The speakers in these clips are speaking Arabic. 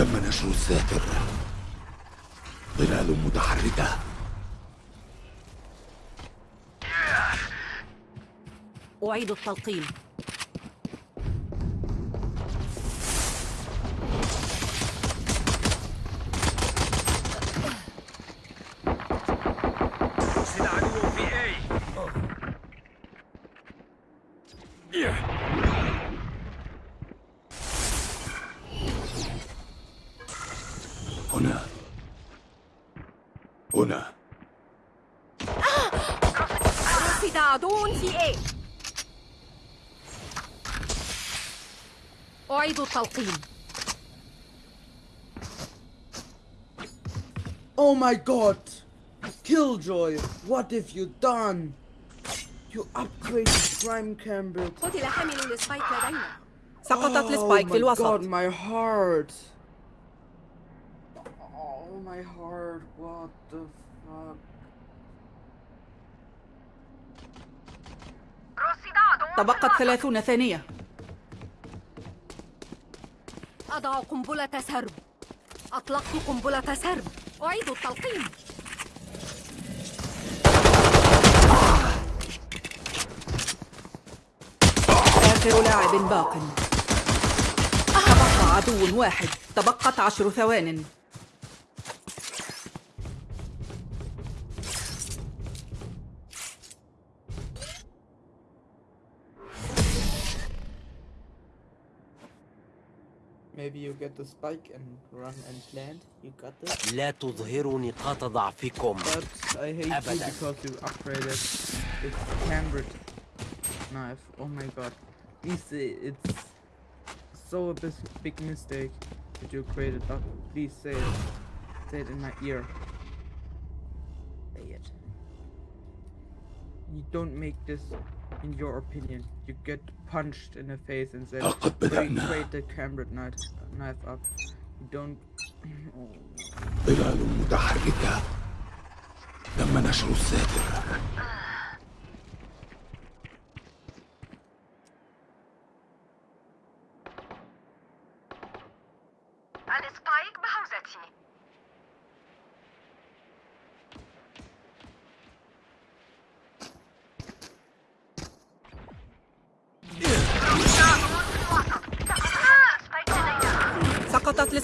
تم نشر الساتر ظلال متحركة. أعيد التلقيم هنا رصد عدو في A أعيد التلقيم Oh my god! Killjoy, what have you done? You upgraded Prime Campbell. قتل حامل لسبايك لدينا سقطت السبايك oh في my god, الوسط my heart. My heart, what the fuck? تبقت ثلاثون ثانية. أضع قنبلة سرب. أطلقت قنبلة سرب. أعيد التلقيم. آخر لاعب باق. تبقى عدو واحد. تبقت عشر ثوان. Maybe you get the spike and run and land. You got this. لا تظهروا نقاط ضعفكم But I hate you أبداً. because you upgraded its cambered knife. Oh my god. Please say it's so a bis- big mistake that you created, but please say it. Say it in my ear. You don't make this in your opinion. You get punched in the face and then لقد "Wait, بدأنا. create the cambered knife, knife up. You don't. Oh. ظلال متحركة تم نشر الساتر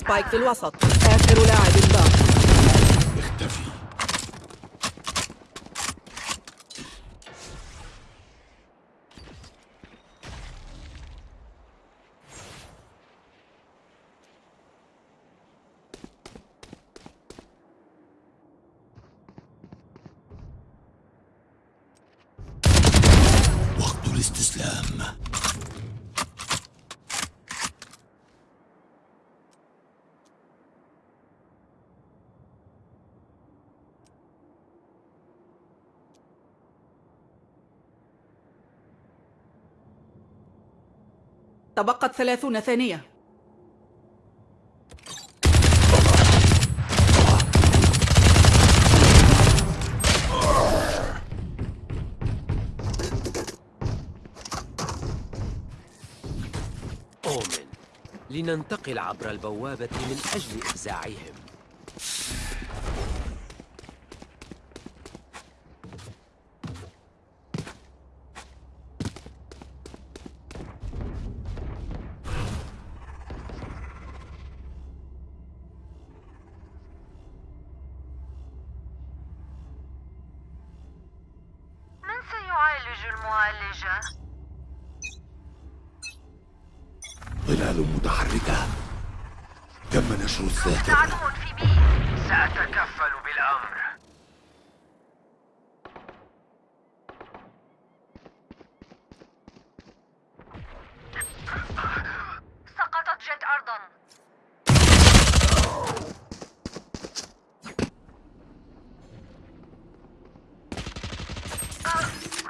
السبايك في الوسط. آخر لاعب باق تبقت ثلاثون ثانية. أومن لننتقل عبر البوابة من أجل إفزاعهم من سيعالج المعالجة؟ ظلال متحركة تم نشر الساتر عدو في بي سأتكفل بالأمر سقطت جيت أرضا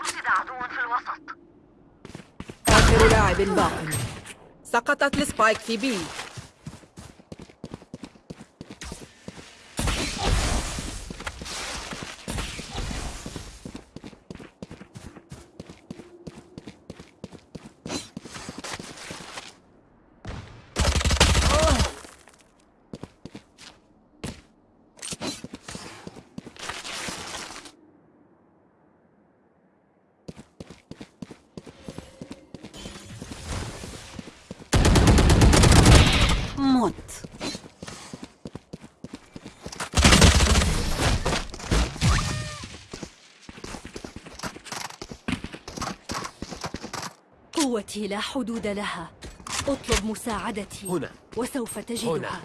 رصد عدو في الوسط آخر لاعب باق سقطت السبايك قوتي لا حدود لها أطلب مساعدتي هنا. وسوف تجدها. هنا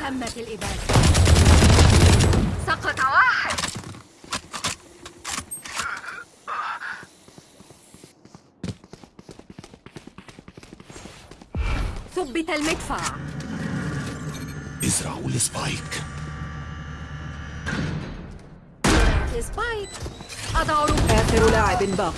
تمت الإبادة سقط واحد. ثبت المدفع. ازرعوا ال spike spike أضع رموز آخر لاعب باق.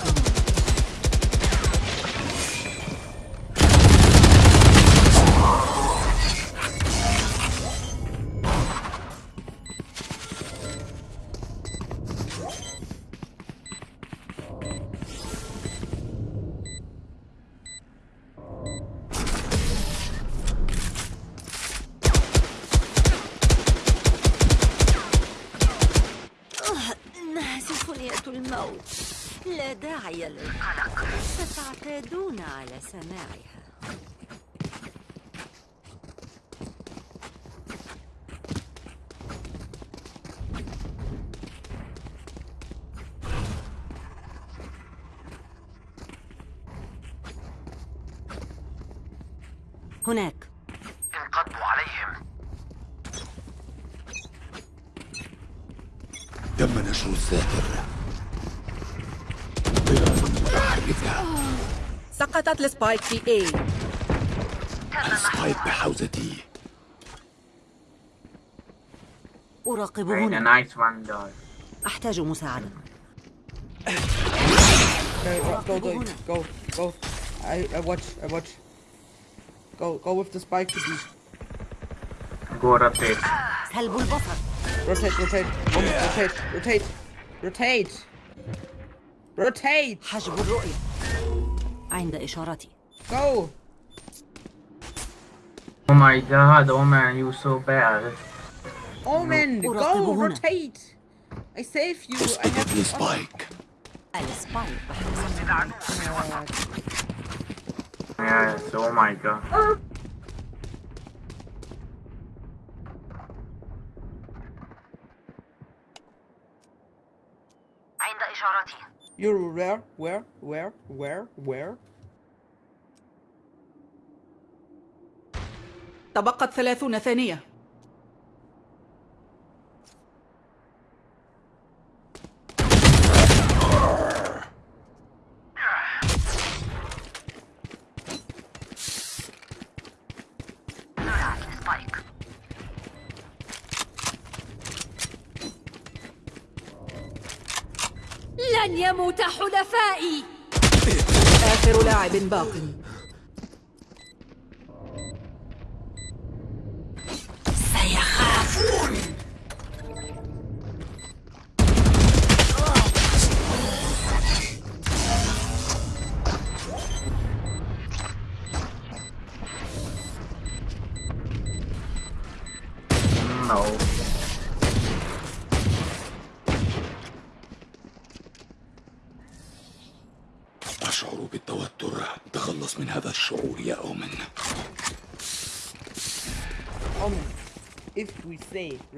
تم نشر الساتر ظلال متحركة سقطت ال spike في A ال spike بحوزتي أراقب هنا. أحتاج مساعدة go, go, go, هنا. go, go. I, I watch, I watch. Go, go with the spike to B. Go rotate. سلب البصر Rotate, rotate, rotate, rotate, rotate, rotate. حجب الرؤية عند إشارتي Go. Oh my god, oh man, you so bad. Omen, go, أراقب هنا. rotate. I save you. I اسقطت have. السبايك السبايك Yes, oh my god. عند إشارتي You're where, where, where, where, where? تبقت ثلاثون ثانية لن يموت حلفائي. آخر لاعب باق.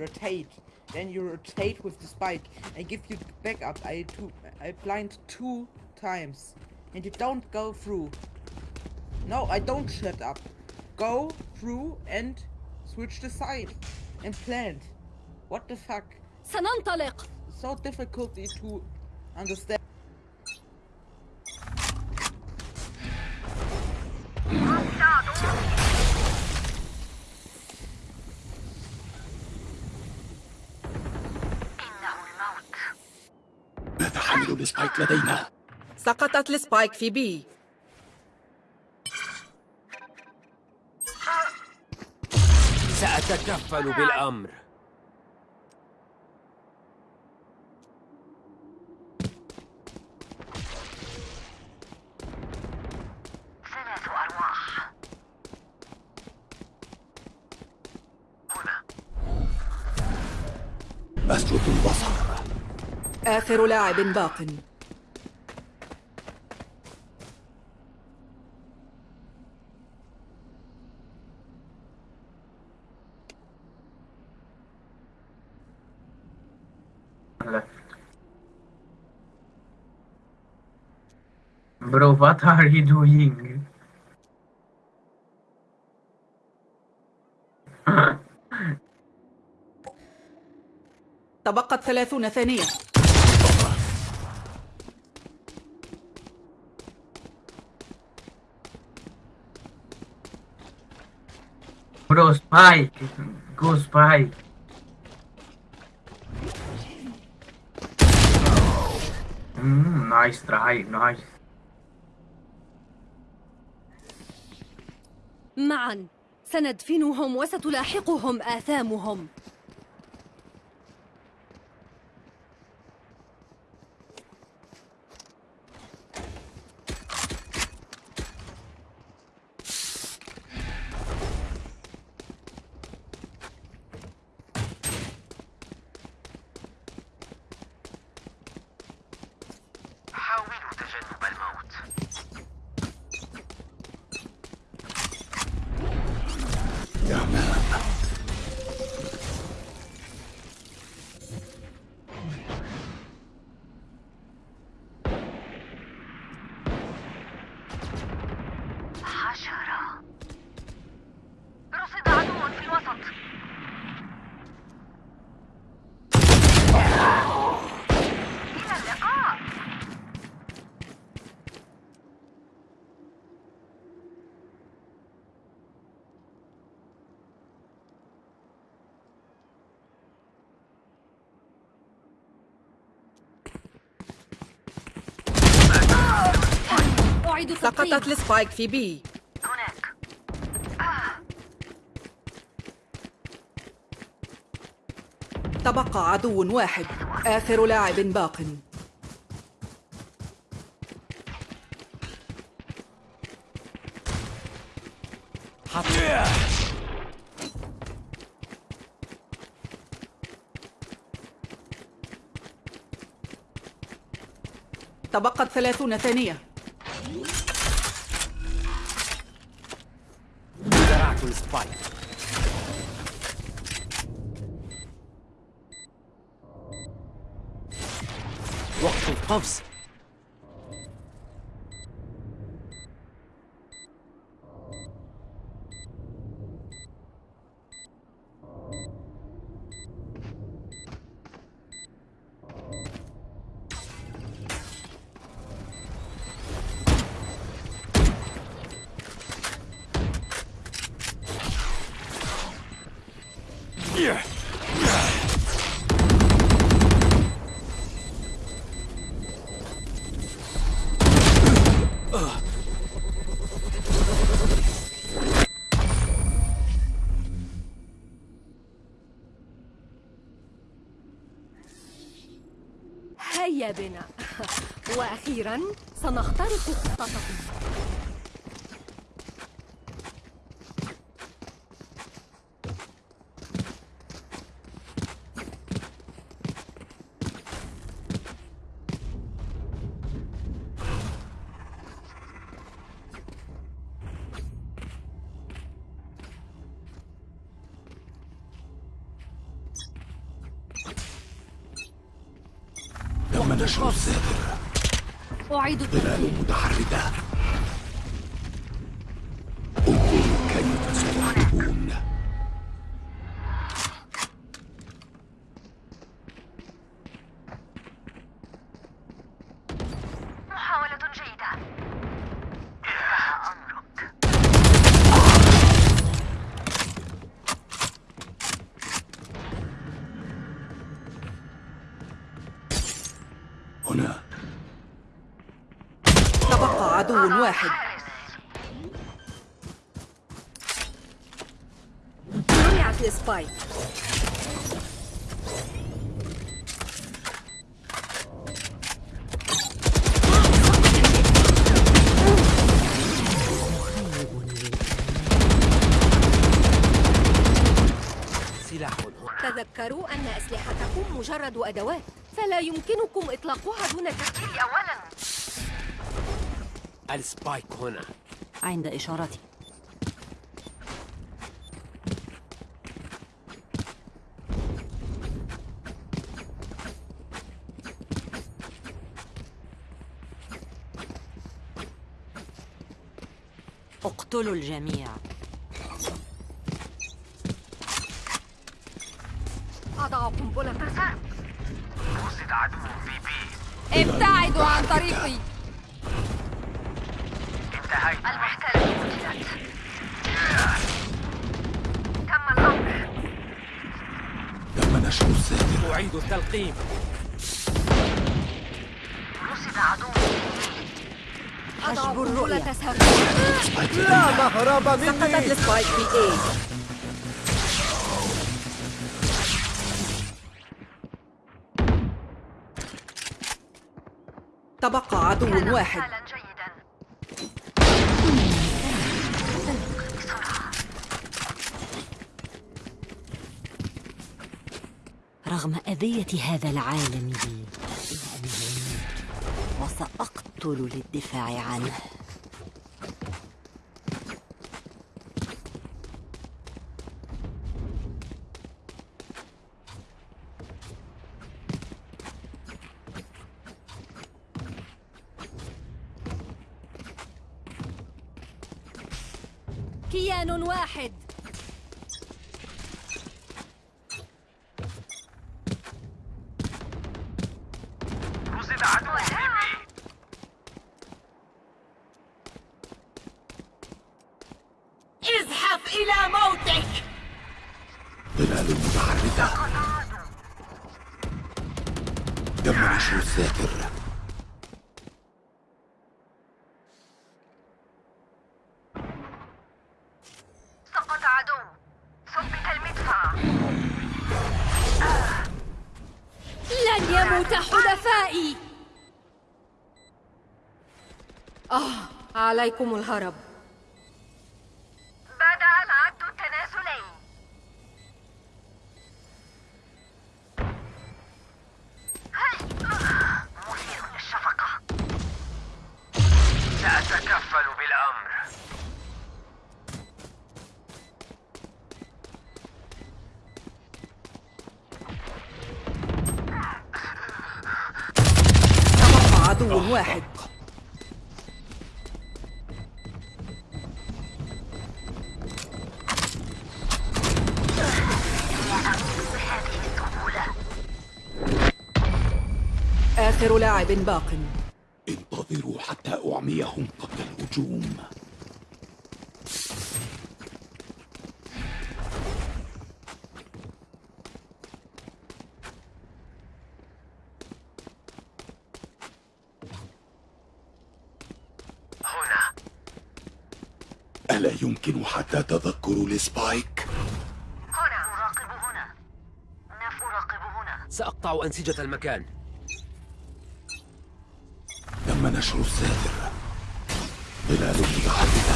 rotate. Then you rotate with the spike. I give you backup. I two I blind two times. And you don't go through. No, I don't shut up. Go through and switch the side. And plant. What the fuck? So difficult to understand. سقطت السبايك في بي. سأتكفل بالأمر. ثلاث أرواح. هنا. أسود البصر. آخر لاعب باق left. Bro, what are you doing? تبقت ثلاثون ثانية Bro, spike. Go spike. Mm, nice try, nice. معا. سندفنهم وستلاحقهم آثامهم حاولوا تجنب الموت يا مان حشرة رصد عدو في الوسط إلى اللقاء أعيد سقطت السبايك في بي. هناك. تبقى عدو واحد آخر لاعب باق. تبقت ثلاثون ثانية. زرعت السبايك وقت تم نشر الساتر أعيد. ظلال متحركة. أدوات. فلا يمكنكم إطلاقها دون تفكير أولا. السبايك هنا. عند إشارتي. اقتلوا الجميع. أضع قنبلة رصد عدو في بي ابتعدوا عن طريقي. انتهيت. المحتل. قتلت تم نشر أعيد التلقيم. رصد عدو. حجب الرؤية. لا مهرب سقطت السبايك في A عدو واحد. رغم أذية هذا العالم بي وسأقتل للدفاع عنه كيان واحد رصد عدو في بي ازحف إلى موتك. ظلال متحركة تم نشر الساتر سقط عدو. ثبت المدفع. لن يموت حلفائي. آه عليكم الهرب. باق. انتظروا حتى أعميهم قبل الهجوم. هنا. ألا يمكن حتى تذكر السبايك؟ هنا. أراقب هنا. نف أراقب هنا. سأقطع أنسجة المكان. تم نشر الساتر ظلال متحركة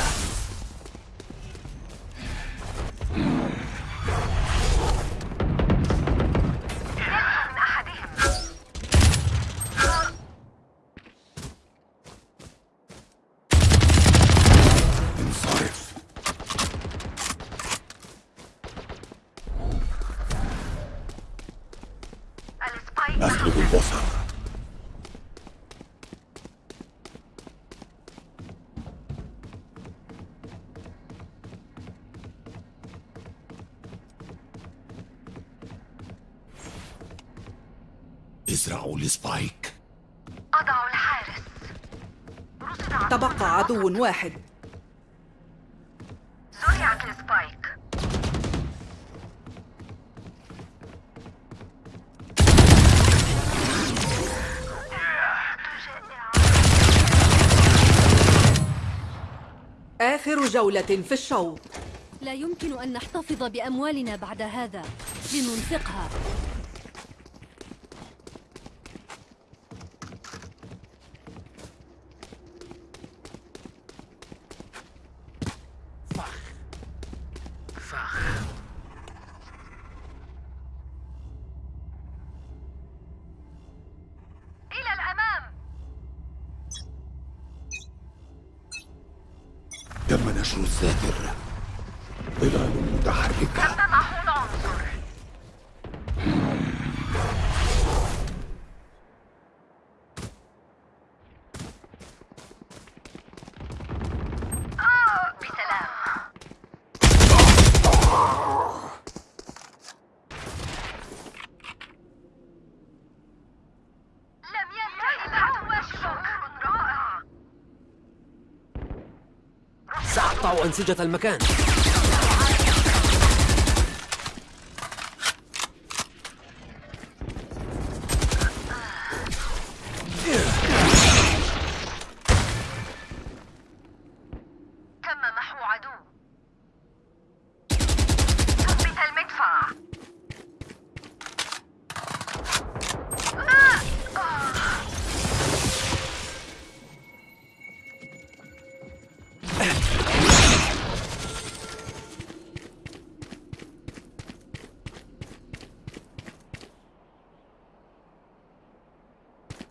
ال spike. أضع الحارس. تبقى عدو واحد. زرعت ال spike. آخر جولة في الشوط. لا يمكن أن نحتفظ بأموالنا بعد هذا. لننفقها إلى الأمام تم نشر الساتر ظلال متحركة تضع العنصر آه، بسلام لم ينتهي العدو شعور رائع سأقطع أنسجة المكان.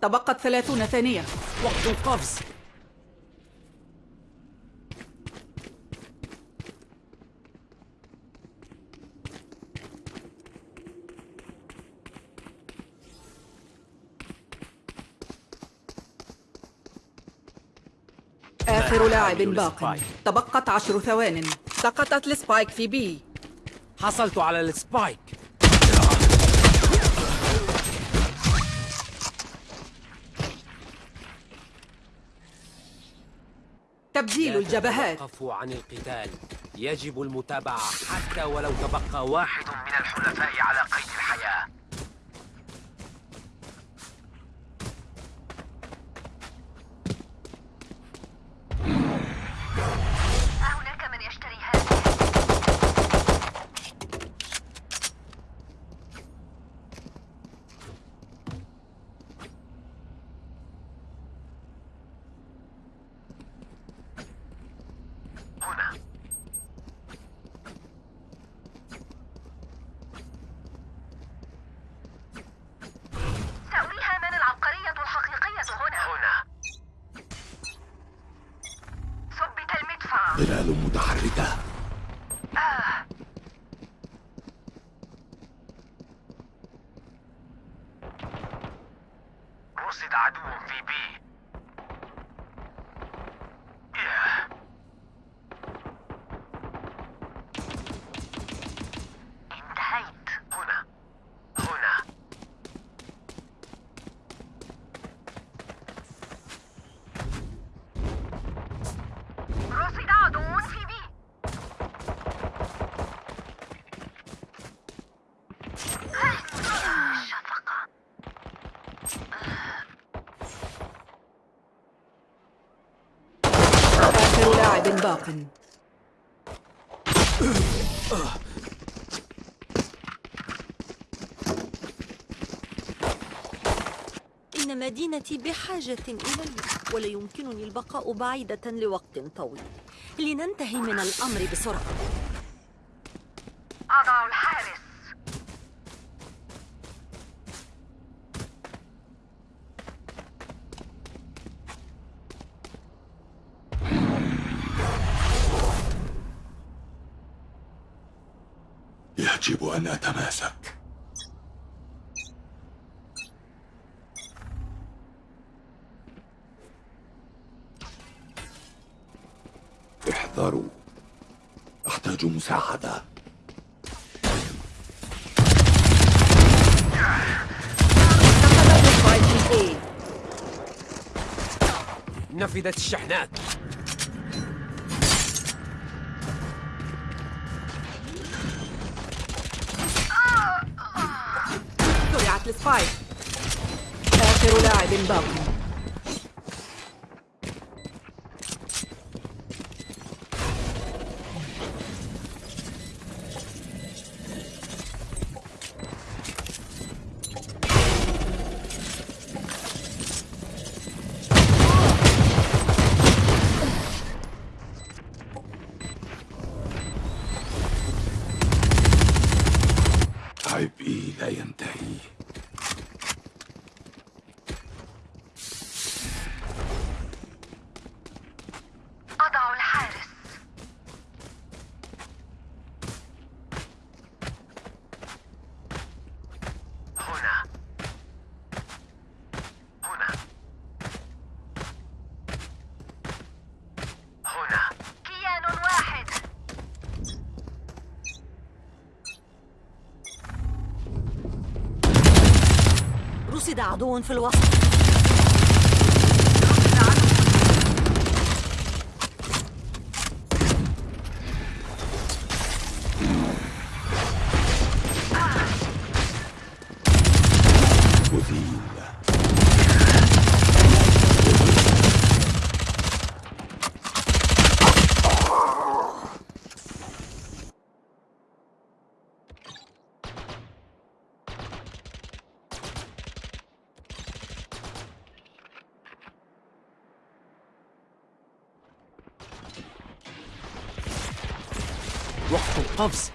تبقت ثلاثون ثانية. وقت القفز. آخر لاعب باق. تبقت عشر ثوان. سقطت ال spike في B. حصلت على ال spike. تبديل الجبهات. تتوقفوا عن القتال. يجب المتابعة حتى ولو تبقى واحد من الحلفاء على قيد الحياة أهناك من يشتري هذه هنا سأريها من العبقرية الحقيقية هنا هنا ثبت المدفع ظلال متحركة رصد عدو في بي ياه. انتهيت هنا هنا رصد عدو في بي شفقة آخر باق إن مدينتي بحاجة إلي ولا يمكنني البقاء بعيدة لوقت طويل. لننتهي من الأمر بسرعة أضع الحارس أتماسك. احذروا. في A نفذت الشحنات. زرعت السبايك آخر لاعب باق عدو في الوسط. وقت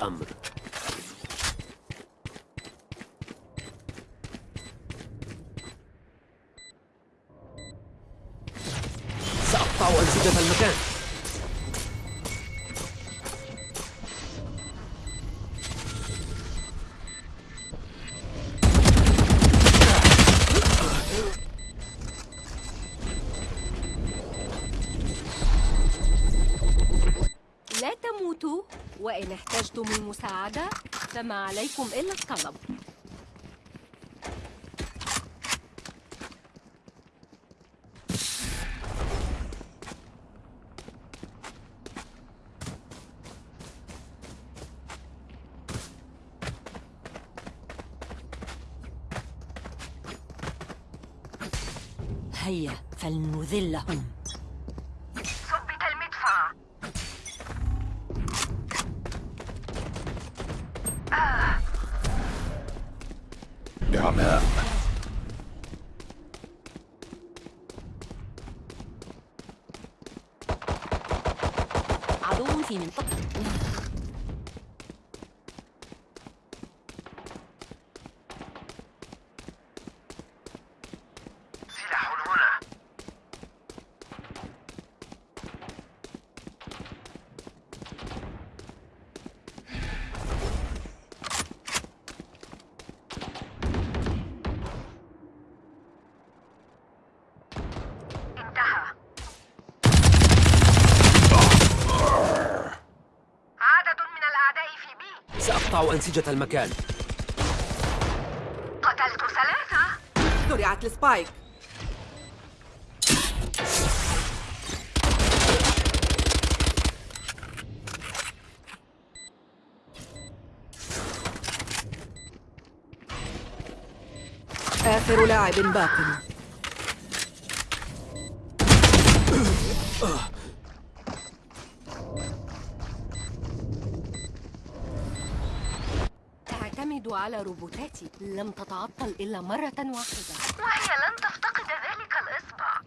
al-Amr. وإن احتجتم المساعدة فما عليكم إلا الطلب هيا فلنذلهم ثبت المدفع بعماء عدو في منطقة سلاح هنا انتهى عدد من الأعداء في بي سأقطع أنسجة المكان. قتلت ثلاثة. زرعت السبايك آخر لاعب باق. على روبوتاتي. لم تتعطل إلا مرة واحدة. وهي لن تفتقد ذلك الإصبع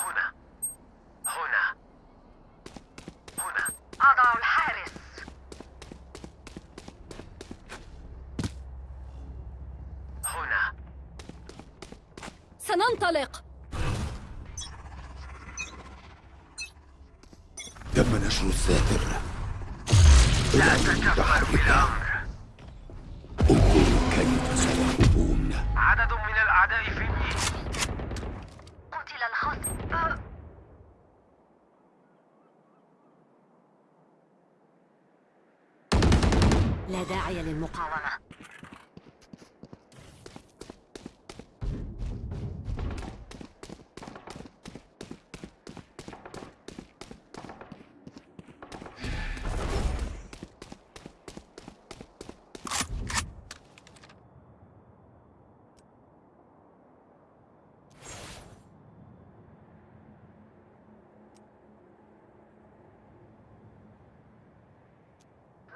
هنا هنا هنا أضع الحارس هنا سننطلق تم نشر الساتر الأمر متحركة انظروا كيف سيهربون عدد من الأعداء في بي قتل الخصم أه. لا داعي للمقاومة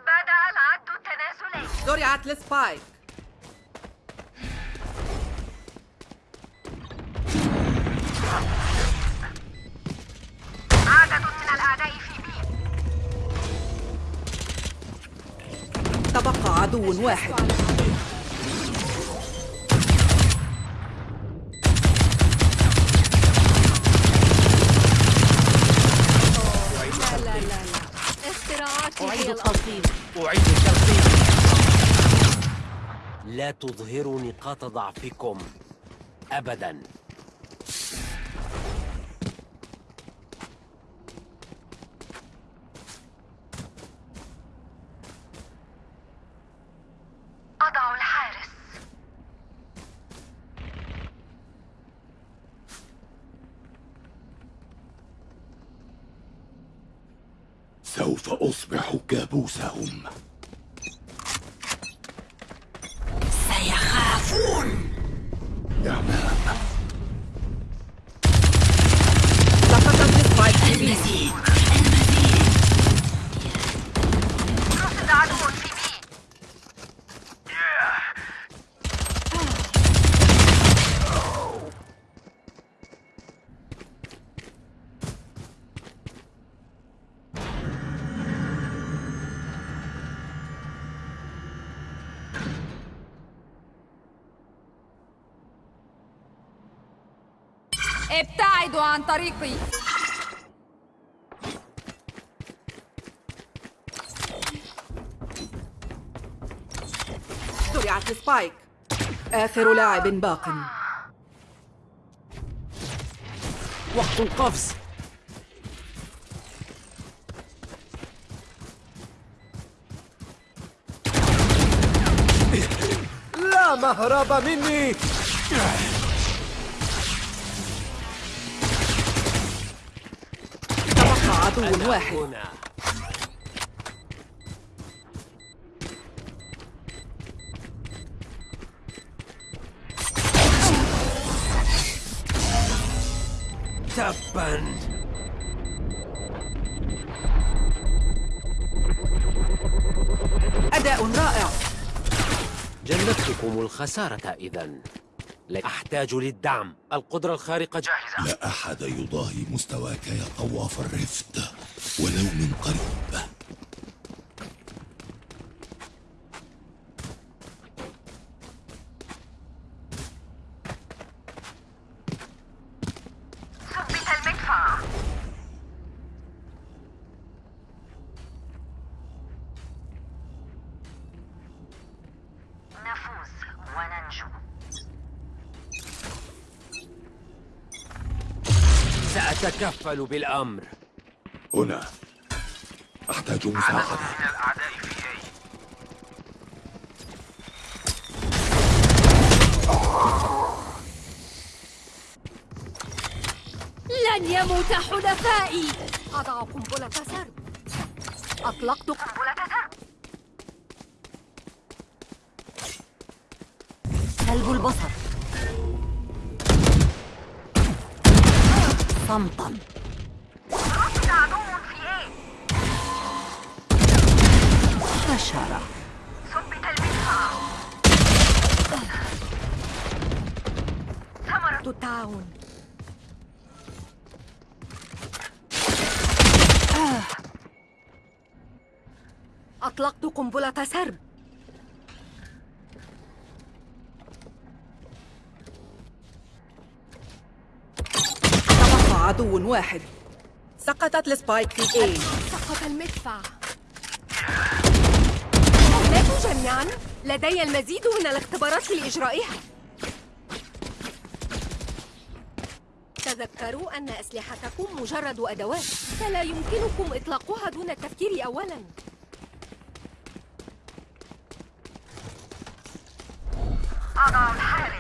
بدأ العد زرعت السبايك عدد من الأعداء في بي تبقى عدو واحد. لا تظهروا نقاط ضعفكم أبدا. yeah man. طريقي. زرعت السبايك آخر لاعب باق. وقت القفز. لا مهرب مني. عدو واحد تبا. أداء رائع. جنبتكم الخسارة إذا. أحتاج للدعم. القدرة الخارقة جاهزة. لا أحد يضاهي مستواك يا طواف الرفد ولو من قريب ثبت المدفع نفوز وننجو سأتكفل بالأمر. هنا. أحتاج مساعدة. لن يموت حلفائي. أضع قنبلة سرب أطلقت قنبلة سرب سلب البصر. صمتا. حشرة ثبت المدفع ثمرة التعاون أطلقت قنبلة سرب عدو واحد. سقطت السبايك في اي سقط المدفع. جميعا لدي المزيد من الاختبارات لإجرائها. تذكروا أن أسلحتكم مجرد أدوات فلا يمكنكم إطلاقها دون التفكير أولاً. أضع الحارس.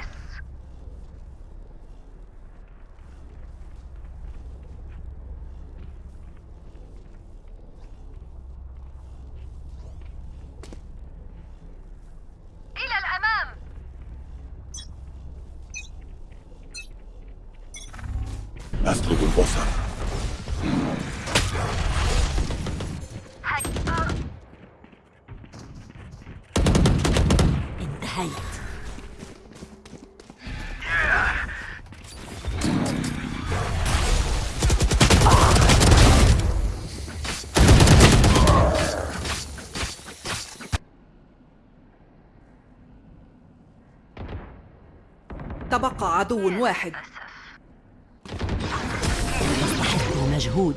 تبقى عدو واحد. يستحق المجهود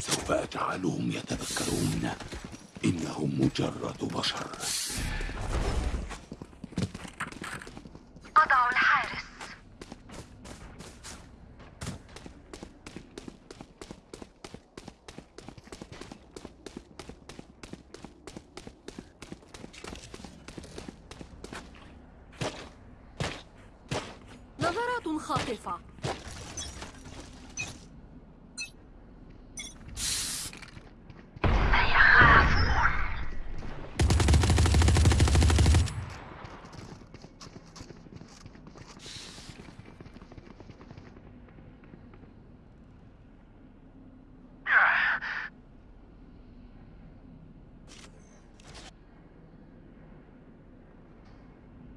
سوف أجعلهم يتذكرون إنهم مجرد بشر أضع الحارس نظرات خاطفة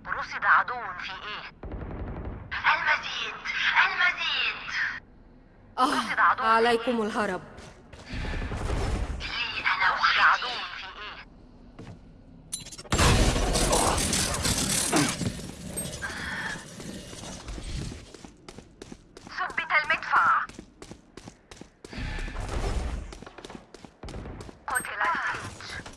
رصد عدو في إيه المزيد المزيد آه عليكم الهرب لي أنا رصد عدو في إيه ثبت المدفع قتل السيج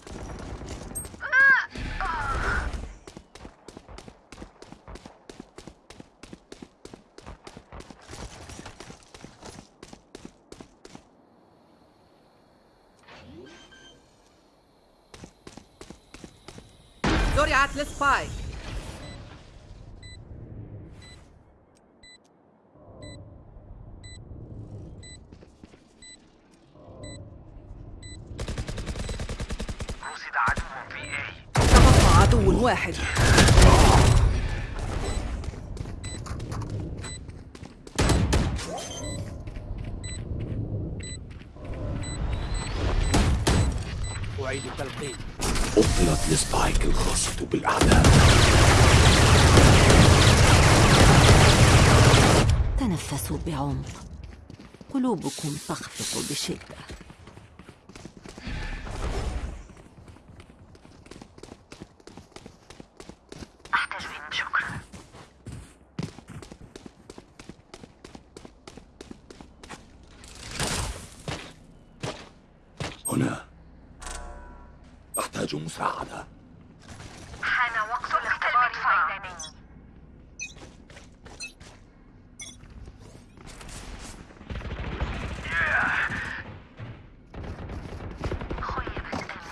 زرعت السبايك رصد عدو في اي تبقى عدو واحد أعيد تلقين أبطلت السبايك الخاصة بالأعداء تنفسوا بعمق قلوبكم تخفق بشدة احتاج من شكرا هنا أحتاج مساعدة حان وقت الاختبار الميداني خيبت امالي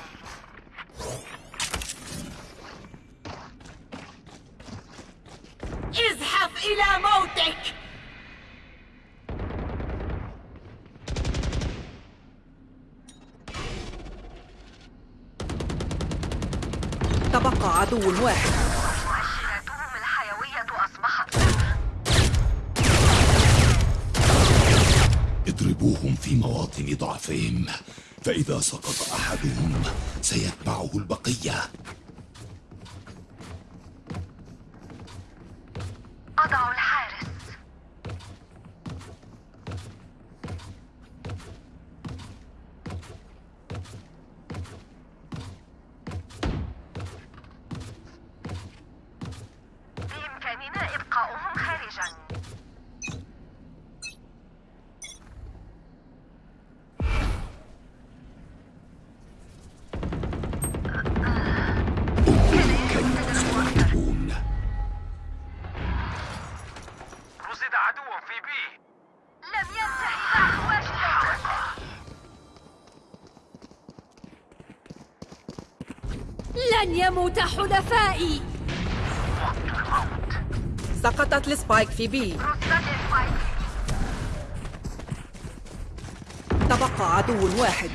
ازحف إلى موتك تبقى عدو واحد. مؤشراتهم الحيوية أصبحت اضربوهم في مواطن ضعفهم فإذا سقط أحدهم سيتبعه البقية. السبايك في بي تبقى عدو واحد.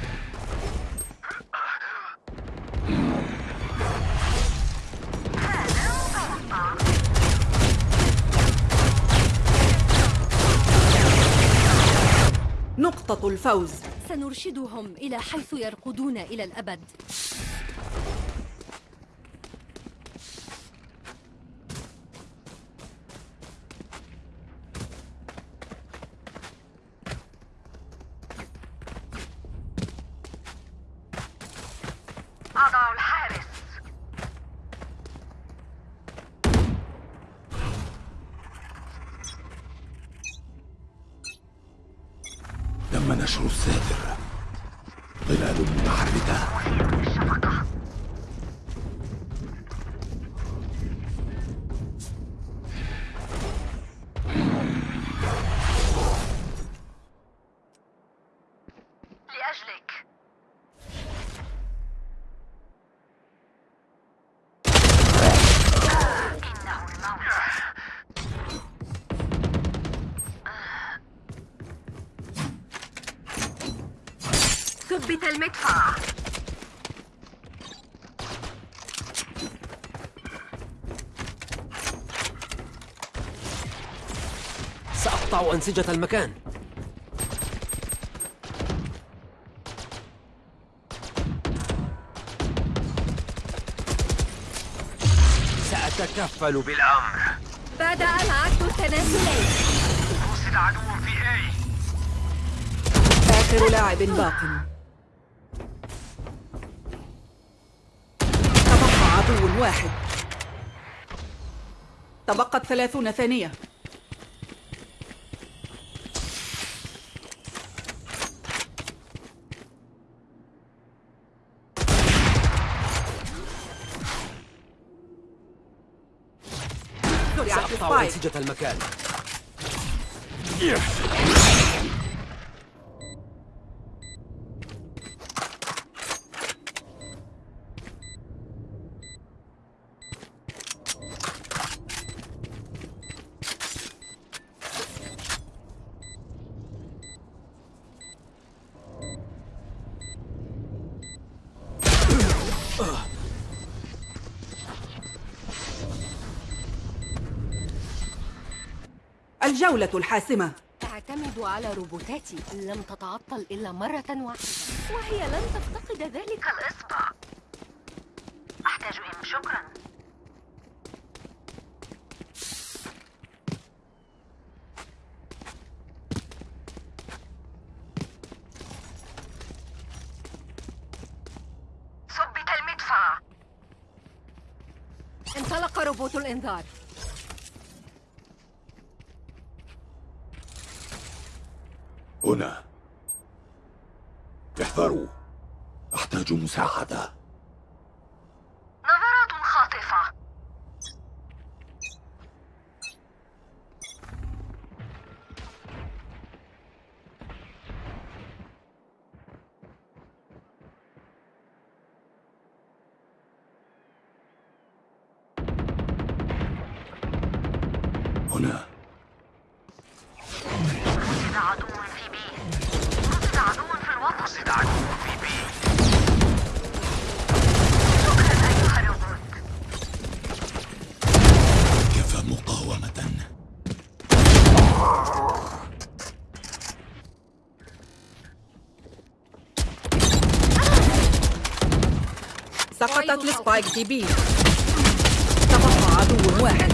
نقطة الفوز. سنرشدهم إلى حيث يرقدون إلى الأبد. سأقطع أنسجة المكان. سأتكفل بالأمر. بدأ العد التنازلي وصل عدو في أي آخر لاعب باق. تبقى عدو واحد. تبقت ثلاثون ثانية زرعت المكان. الجولة الحاسمة. أعتمد على روبوتاتي. لم تتعطل إلا مرة واحدة. وهي لن تفتقد ذلك. كالإصبع أحتاج إم شكرا. ثبت المدفع. انطلق روبوت الإنذار. هنا. احذروا. أحتاج مساعدة نظرات خاطفة هنا رصد عدو في بي رصد عدو في الوسط رصد عدو في بي شكرا أيها الروبوت كفى مقاومة سقطت السبايك في بي تبقى عدو واحد